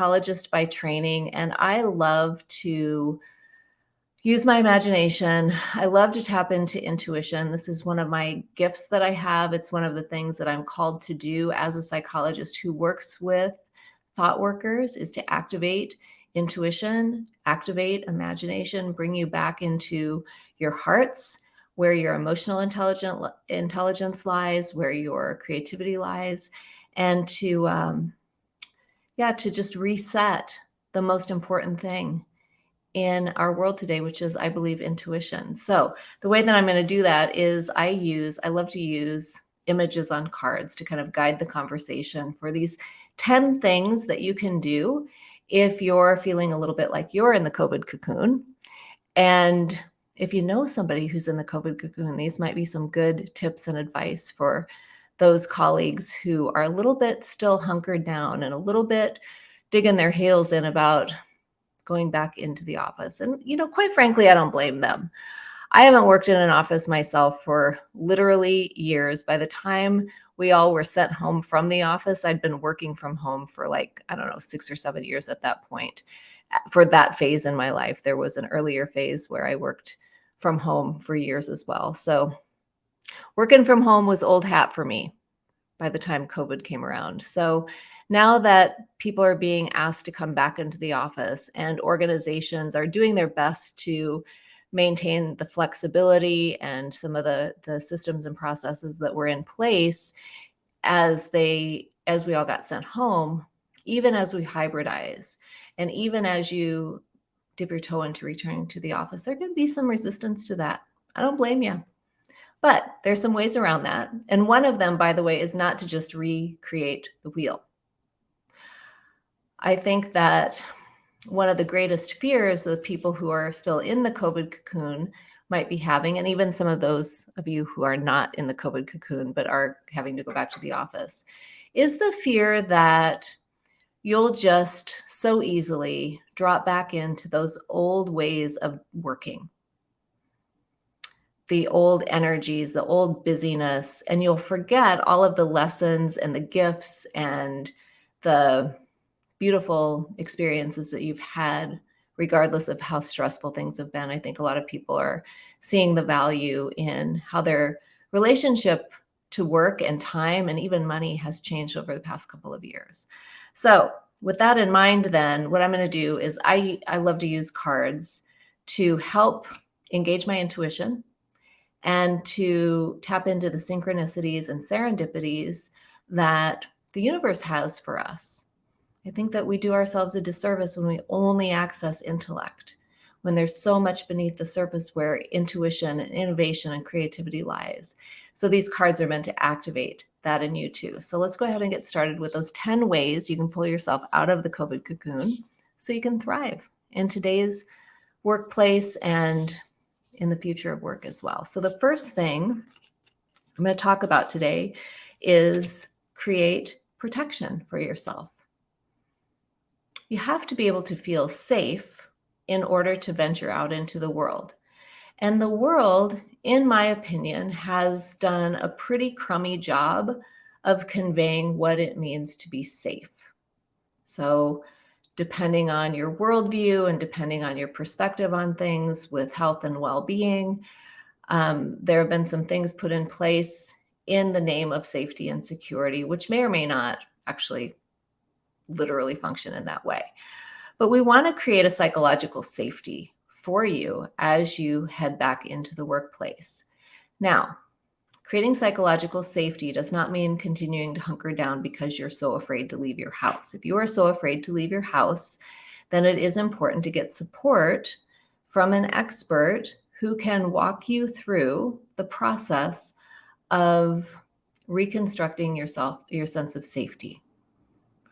psychologist by training, and I love to use my imagination. I love to tap into intuition. This is one of my gifts that I have. It's one of the things that I'm called to do as a psychologist who works with thought workers is to activate intuition, activate imagination, bring you back into your hearts, where your emotional intelligent intelligence lies, where your creativity lies, and to um, yeah, to just reset the most important thing in our world today, which is, I believe, intuition. So the way that I'm going to do that is I use, I love to use images on cards to kind of guide the conversation for these 10 things that you can do if you're feeling a little bit like you're in the COVID cocoon. And if you know somebody who's in the COVID cocoon, these might be some good tips and advice for those colleagues who are a little bit still hunkered down and a little bit digging their heels in about going back into the office. And, you know, quite frankly, I don't blame them. I haven't worked in an office myself for literally years. By the time we all were sent home from the office, I'd been working from home for like, I don't know, six or seven years at that point. For that phase in my life, there was an earlier phase where I worked from home for years as well. So working from home was old hat for me by the time COVID came around. So now that people are being asked to come back into the office and organizations are doing their best to maintain the flexibility and some of the the systems and processes that were in place as they as we all got sent home even as we hybridize and even as you dip your toe into returning to the office there can be some resistance to that i don't blame you but there's some ways around that. And one of them by the way is not to just recreate the wheel. I think that one of the greatest fears of people who are still in the COVID cocoon might be having, and even some of those of you who are not in the COVID cocoon but are having to go back to the office, is the fear that you'll just so easily drop back into those old ways of working, the old energies, the old busyness, and you'll forget all of the lessons and the gifts and the beautiful experiences that you've had, regardless of how stressful things have been. I think a lot of people are seeing the value in how their relationship to work and time and even money has changed over the past couple of years. So with that in mind, then what I'm going to do is I, I love to use cards to help engage my intuition and to tap into the synchronicities and serendipities that the universe has for us. I think that we do ourselves a disservice when we only access intellect, when there's so much beneath the surface where intuition and innovation and creativity lies. So these cards are meant to activate that in you too. So let's go ahead and get started with those 10 ways you can pull yourself out of the COVID cocoon so you can thrive in today's workplace and in the future of work as well. So the first thing I'm going to talk about today is create protection for yourself you have to be able to feel safe in order to venture out into the world. And the world, in my opinion, has done a pretty crummy job of conveying what it means to be safe. So depending on your worldview and depending on your perspective on things with health and well-being, um, there have been some things put in place in the name of safety and security, which may or may not actually literally function in that way. But we want to create a psychological safety for you as you head back into the workplace. Now, creating psychological safety does not mean continuing to hunker down because you're so afraid to leave your house. If you are so afraid to leave your house, then it is important to get support from an expert who can walk you through the process of reconstructing yourself, your sense of safety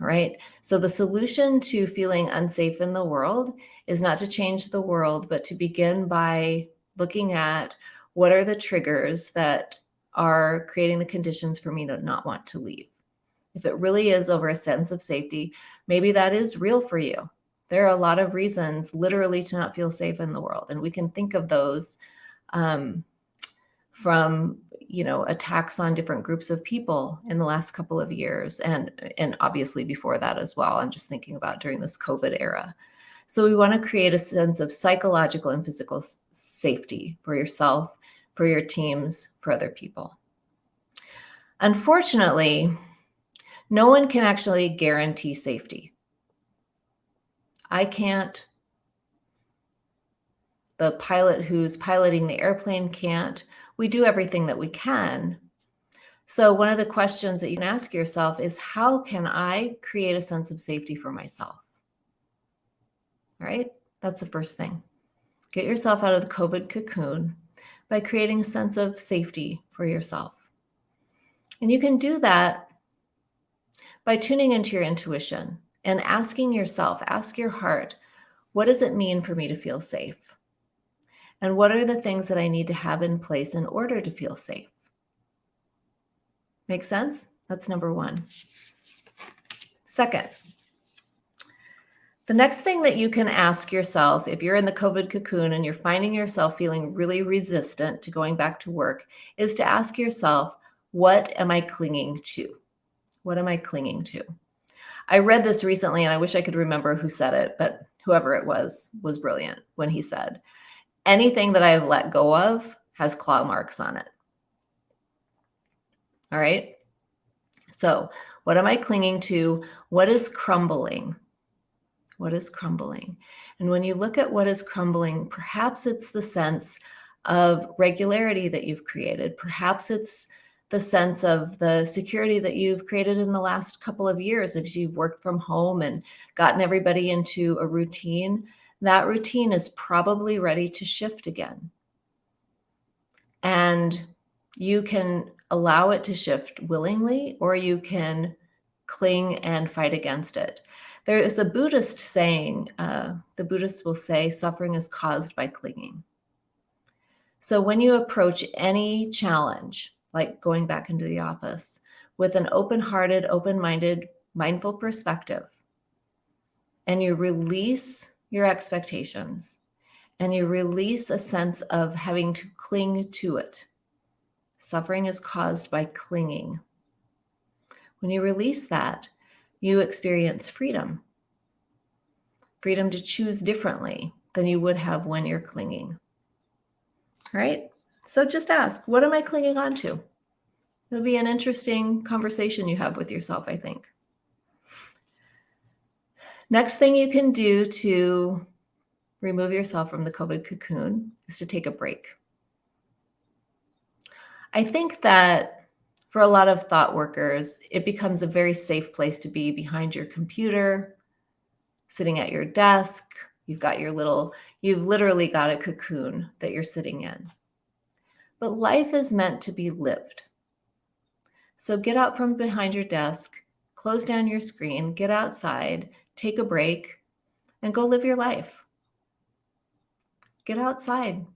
right? So the solution to feeling unsafe in the world is not to change the world, but to begin by looking at what are the triggers that are creating the conditions for me to not want to leave. If it really is over a sense of safety, maybe that is real for you. There are a lot of reasons literally to not feel safe in the world. And we can think of those um, from you know attacks on different groups of people in the last couple of years and and obviously before that as well i'm just thinking about during this covid era so we want to create a sense of psychological and physical safety for yourself for your teams for other people unfortunately no one can actually guarantee safety i can't the pilot who's piloting the airplane can't. We do everything that we can. So one of the questions that you can ask yourself is how can I create a sense of safety for myself? All right, that's the first thing. Get yourself out of the COVID cocoon by creating a sense of safety for yourself. And you can do that by tuning into your intuition and asking yourself, ask your heart, what does it mean for me to feel safe? And what are the things that I need to have in place in order to feel safe? Make sense? That's number one. Second, the next thing that you can ask yourself if you're in the COVID cocoon and you're finding yourself feeling really resistant to going back to work is to ask yourself, what am I clinging to? What am I clinging to? I read this recently and I wish I could remember who said it, but whoever it was was brilliant when he said, anything that I've let go of has claw marks on it. All right. So what am I clinging to? What is crumbling? What is crumbling? And when you look at what is crumbling, perhaps it's the sense of regularity that you've created. Perhaps it's the sense of the security that you've created in the last couple of years as you've worked from home and gotten everybody into a routine that routine is probably ready to shift again. And you can allow it to shift willingly, or you can cling and fight against it. There is a Buddhist saying, uh, the Buddhists will say, suffering is caused by clinging. So when you approach any challenge, like going back into the office, with an open hearted, open minded, mindful perspective, and you release your expectations and you release a sense of having to cling to it. Suffering is caused by clinging. When you release that, you experience freedom. Freedom to choose differently than you would have when you're clinging. All right? So just ask, what am I clinging on to? It'll be an interesting conversation you have with yourself, I think. Next thing you can do to remove yourself from the COVID cocoon is to take a break. I think that for a lot of thought workers, it becomes a very safe place to be behind your computer, sitting at your desk. You've got your little, you've literally got a cocoon that you're sitting in. But life is meant to be lived. So get out from behind your desk, close down your screen, get outside, take a break, and go live your life. Get outside.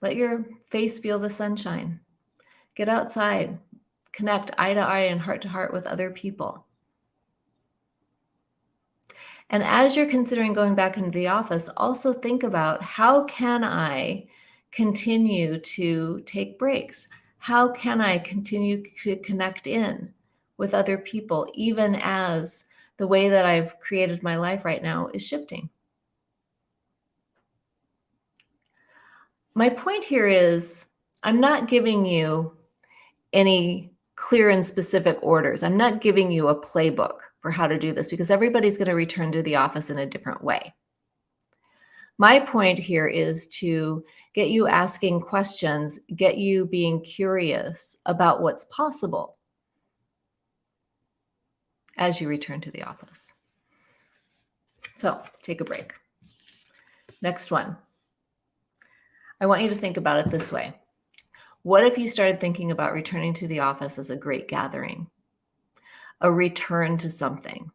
Let your face feel the sunshine. Get outside. Connect eye to eye and heart to heart with other people. And as you're considering going back into the office, also think about how can I continue to take breaks? How can I continue to connect in with other people, even as the way that I've created my life right now is shifting. My point here is I'm not giving you any clear and specific orders. I'm not giving you a playbook for how to do this because everybody's going to return to the office in a different way. My point here is to get you asking questions, get you being curious about what's possible as you return to the office. So take a break. Next one. I want you to think about it this way. What if you started thinking about returning to the office as a great gathering, a return to something?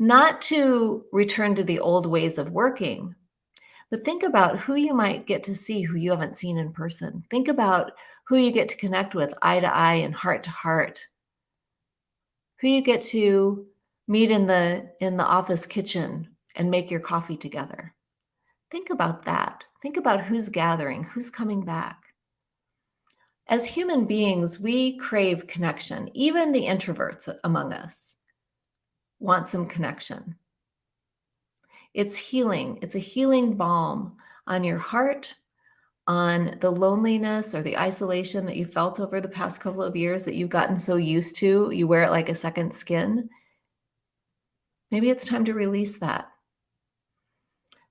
Not to return to the old ways of working, but think about who you might get to see who you haven't seen in person. Think about who you get to connect with eye to eye and heart to heart who you get to meet in the in the office kitchen and make your coffee together. Think about that. Think about who's gathering, who's coming back. As human beings, we crave connection. Even the introverts among us want some connection. It's healing. It's a healing balm on your heart, on the loneliness or the isolation that you felt over the past couple of years that you've gotten so used to. You wear it like a second skin. Maybe it's time to release that.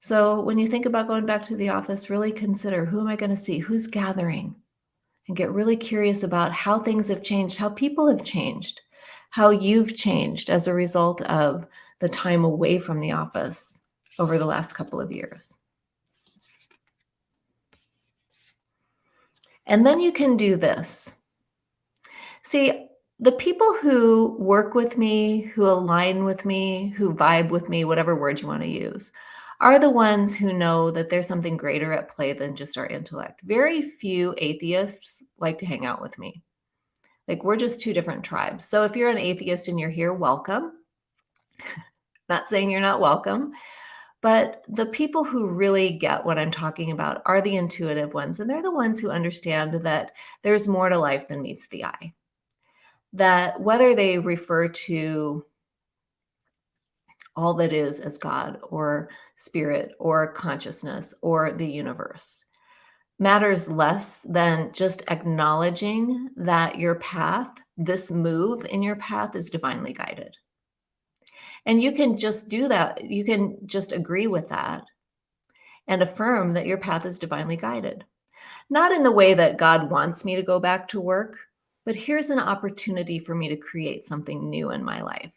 So when you think about going back to the office, really consider who am I going to see? Who's gathering? And get really curious about how things have changed, how people have changed, how you've changed as a result of the time away from the office over the last couple of years. And then you can do this. See, the people who work with me, who align with me, who vibe with me, whatever word you want to use, are the ones who know that there's something greater at play than just our intellect. Very few atheists like to hang out with me. Like we're just two different tribes. So if you're an atheist and you're here, welcome. not saying you're not welcome, but the people who really get what I'm talking about are the intuitive ones. And they're the ones who understand that there's more to life than meets the eye. That whether they refer to all that is as God or spirit or consciousness or the universe matters less than just acknowledging that your path, this move in your path is divinely guided. And you can just do that. You can just agree with that and affirm that your path is divinely guided. Not in the way that God wants me to go back to work, but here's an opportunity for me to create something new in my life.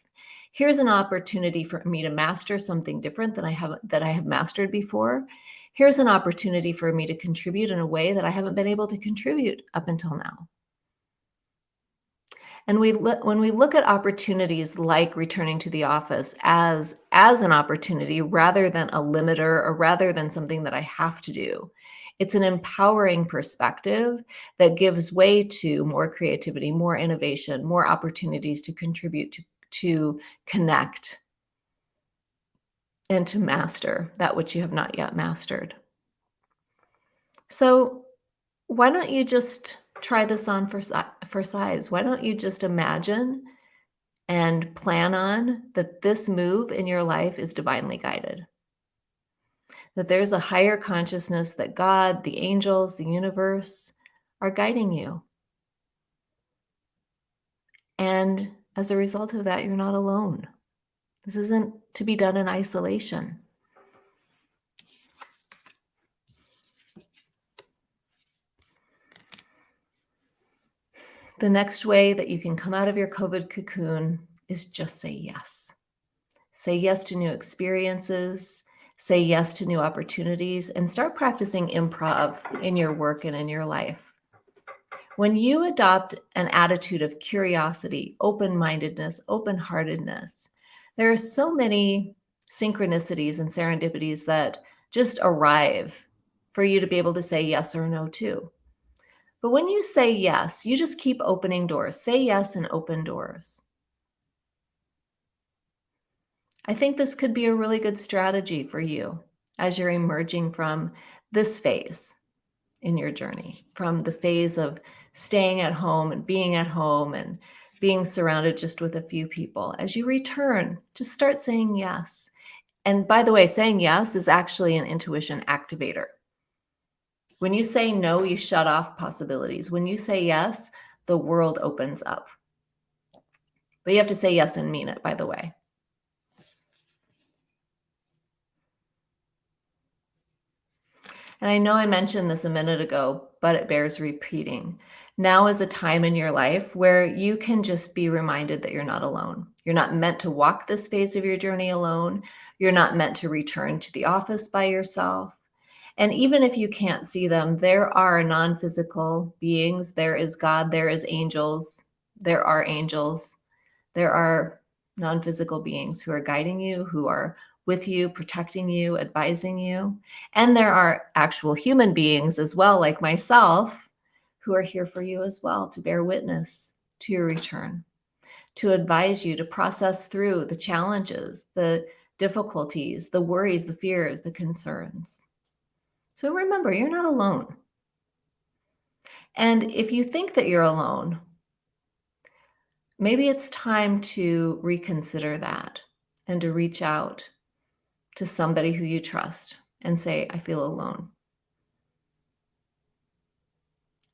Here's an opportunity for me to master something different than I have that I have mastered before. Here's an opportunity for me to contribute in a way that I haven't been able to contribute up until now. And we when we look at opportunities like returning to the office as as an opportunity rather than a limiter or rather than something that I have to do, it's an empowering perspective that gives way to more creativity, more innovation, more opportunities to contribute to to connect and to master that which you have not yet mastered. So why don't you just try this on for, for size. Why don't you just imagine and plan on that this move in your life is divinely guided? That there's a higher consciousness that God, the angels, the universe are guiding you. And as a result of that, you're not alone. This isn't to be done in isolation. The next way that you can come out of your COVID cocoon is just say yes. Say yes to new experiences, say yes to new opportunities, and start practicing improv in your work and in your life. When you adopt an attitude of curiosity, open mindedness, open heartedness, there are so many synchronicities and serendipities that just arrive for you to be able to say yes or no to. But when you say yes, you just keep opening doors. Say yes and open doors. I think this could be a really good strategy for you as you're emerging from this phase in your journey, from the phase of staying at home and being at home and being surrounded just with a few people. As you return, just start saying yes. And by the way, saying yes is actually an intuition activator. When you say no, you shut off possibilities. When you say yes, the world opens up. But you have to say yes and mean it, by the way. And I know I mentioned this a minute ago, but it bears repeating. Now is a time in your life where you can just be reminded that you're not alone. You're not meant to walk this phase of your journey alone. You're not meant to return to the office by yourself. And even if you can't see them, there are non physical beings. There is God, there is angels, there are angels, there are non physical beings who are guiding you, who are with you, protecting you, advising you. And there are actual human beings as well, like myself, who are here for you as well to bear witness to your return, to advise you to process through the challenges, the difficulties, the worries, the fears, the concerns. So remember, you're not alone. And if you think that you're alone, maybe it's time to reconsider that and to reach out to somebody who you trust and say, I feel alone.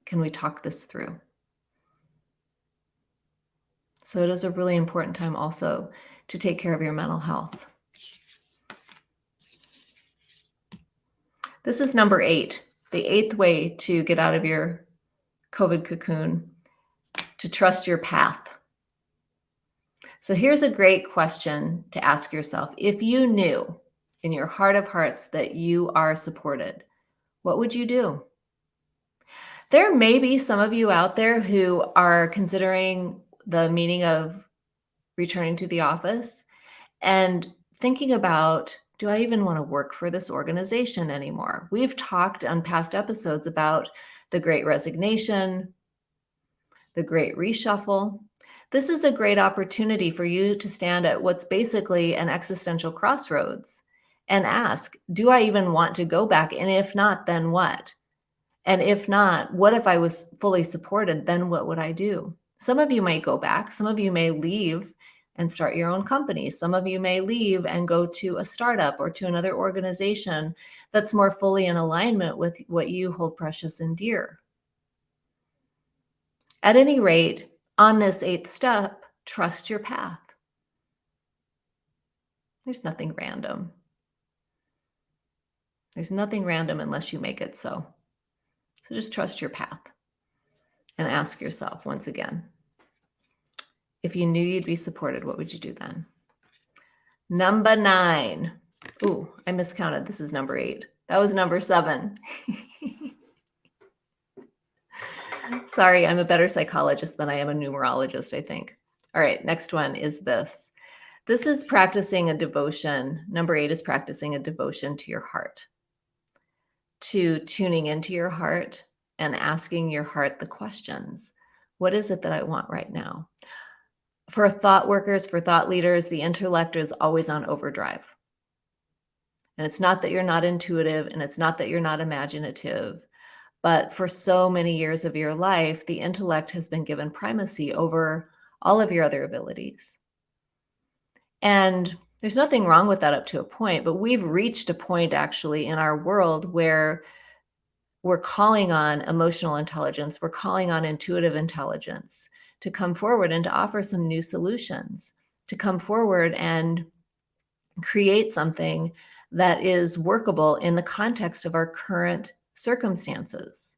Can we talk this through? So it is a really important time also to take care of your mental health. This is number eight, the eighth way to get out of your COVID cocoon, to trust your path. So here's a great question to ask yourself. If you knew in your heart of hearts that you are supported, what would you do? There may be some of you out there who are considering the meaning of returning to the office and thinking about do I even want to work for this organization anymore? We've talked on past episodes about the great resignation, the great reshuffle. This is a great opportunity for you to stand at what's basically an existential crossroads and ask, do I even want to go back? And if not, then what? And if not, what if I was fully supported? Then what would I do? Some of you may go back. Some of you may leave and start your own company. Some of you may leave and go to a startup or to another organization that's more fully in alignment with what you hold precious and dear. At any rate, on this eighth step, trust your path. There's nothing random. There's nothing random unless you make it so. So just trust your path and ask yourself once again, if you knew you'd be supported, what would you do then? Number nine. Ooh, I miscounted. This is number eight. That was number seven. Sorry, I'm a better psychologist than I am a numerologist, I think. All right, next one is this. This is practicing a devotion. Number eight is practicing a devotion to your heart, to tuning into your heart and asking your heart the questions. What is it that I want right now? for thought workers, for thought leaders, the intellect is always on overdrive. And it's not that you're not intuitive and it's not that you're not imaginative, but for so many years of your life, the intellect has been given primacy over all of your other abilities. And there's nothing wrong with that up to a point, but we've reached a point actually in our world where we're calling on emotional intelligence, we're calling on intuitive intelligence to come forward and to offer some new solutions, to come forward and create something that is workable in the context of our current circumstances.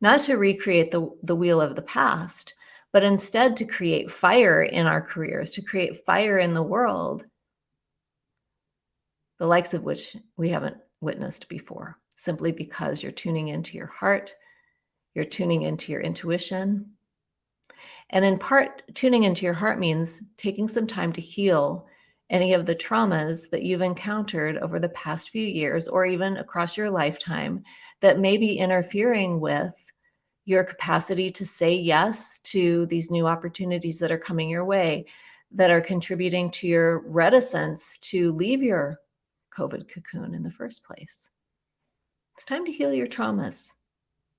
Not to recreate the, the wheel of the past, but instead to create fire in our careers, to create fire in the world, the likes of which we haven't witnessed before, simply because you're tuning into your heart, you're tuning into your intuition, and in part, tuning into your heart means taking some time to heal any of the traumas that you've encountered over the past few years or even across your lifetime that may be interfering with your capacity to say yes to these new opportunities that are coming your way, that are contributing to your reticence to leave your COVID cocoon in the first place. It's time to heal your traumas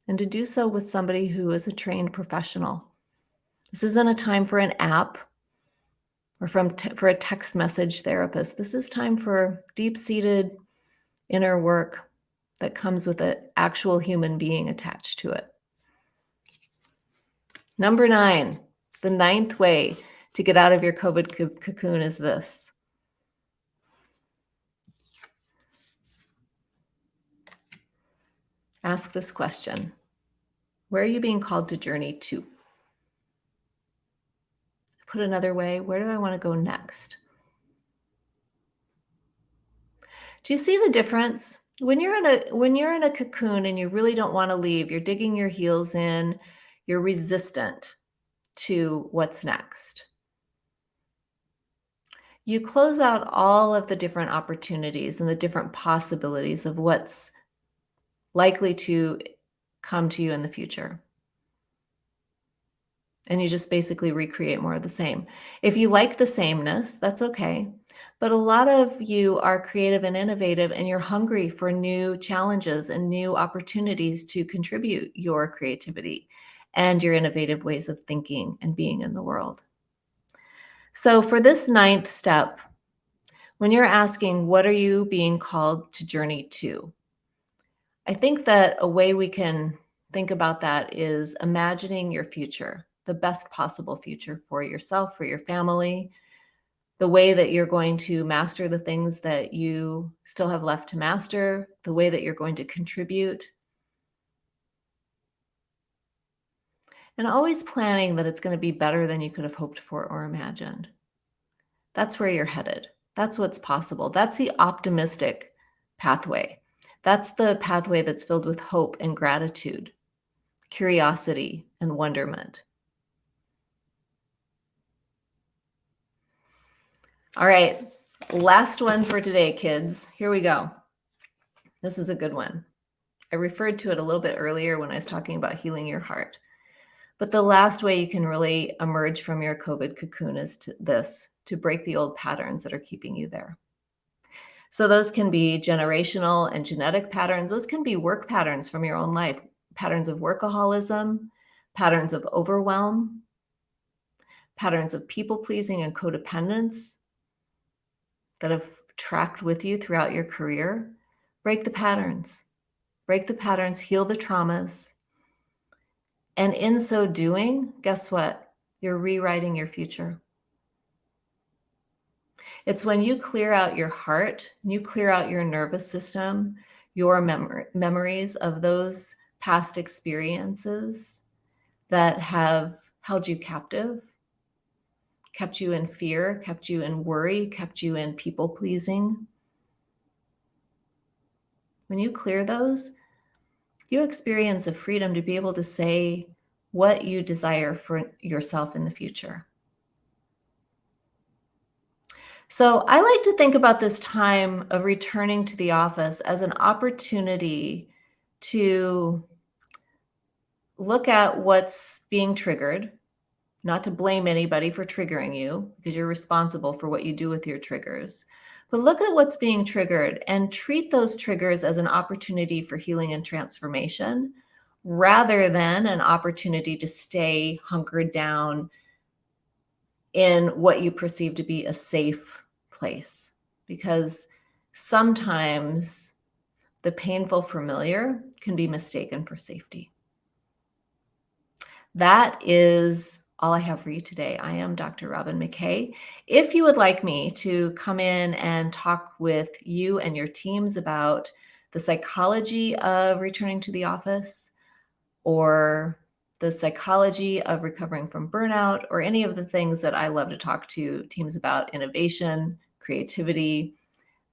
and to do so with somebody who is a trained professional this isn't a time for an app or from for a text message therapist. This is time for deep-seated inner work that comes with an actual human being attached to it. Number nine, the ninth way to get out of your COVID cocoon is this. Ask this question. Where are you being called to journey to? put another way, where do I want to go next? Do you see the difference? When you're in a when you're in a cocoon and you really don't want to leave, you're digging your heels in, you're resistant to what's next. You close out all of the different opportunities and the different possibilities of what's likely to come to you in the future and you just basically recreate more of the same. If you like the sameness, that's okay. But a lot of you are creative and innovative, and you're hungry for new challenges and new opportunities to contribute your creativity and your innovative ways of thinking and being in the world. So, for this ninth step, when you're asking, what are you being called to journey to? I think that a way we can think about that is imagining your future, the best possible future for yourself, for your family, the way that you're going to master the things that you still have left to master, the way that you're going to contribute. And always planning that it's going to be better than you could have hoped for or imagined. That's where you're headed. That's what's possible. That's the optimistic pathway. That's the pathway that's filled with hope and gratitude, curiosity and wonderment. All right, last one for today, kids. Here we go. This is a good one. I referred to it a little bit earlier when I was talking about healing your heart. But the last way you can really emerge from your COVID cocoon is to this, to break the old patterns that are keeping you there. So those can be generational and genetic patterns. Those can be work patterns from your own life, patterns of workaholism, patterns of overwhelm, patterns of people pleasing and codependence, that have tracked with you throughout your career, break the patterns. Break the patterns, heal the traumas. And in so doing, guess what? You're rewriting your future. It's when you clear out your heart, you clear out your nervous system, your mem- memories of those past experiences that have held you captive kept you in fear, kept you in worry, kept you in people pleasing. When you clear those, you experience a freedom to be able to say what you desire for yourself in the future. So I like to think about this time of returning to the office as an opportunity to look at what's being triggered not to blame anybody for triggering you because you're responsible for what you do with your triggers. But look at what's being triggered and treat those triggers as an opportunity for healing and transformation rather than an opportunity to stay hunkered down in what you perceive to be a safe place. Because sometimes the painful familiar can be mistaken for safety. That is all I have for you today. I am Dr. Robin McKay. If you would like me to come in and talk with you and your teams about the psychology of returning to the office or the psychology of recovering from burnout or any of the things that I love to talk to teams about innovation, creativity,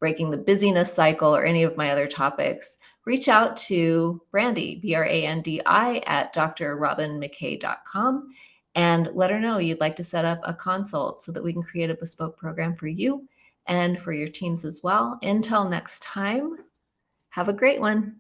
breaking the busyness cycle, or any of my other topics, reach out to Brandi, B R A N D I, at drrobinmckay.com and let her know you'd like to set up a consult so that we can create a bespoke program for you and for your teams as well. Until next time, have a great one.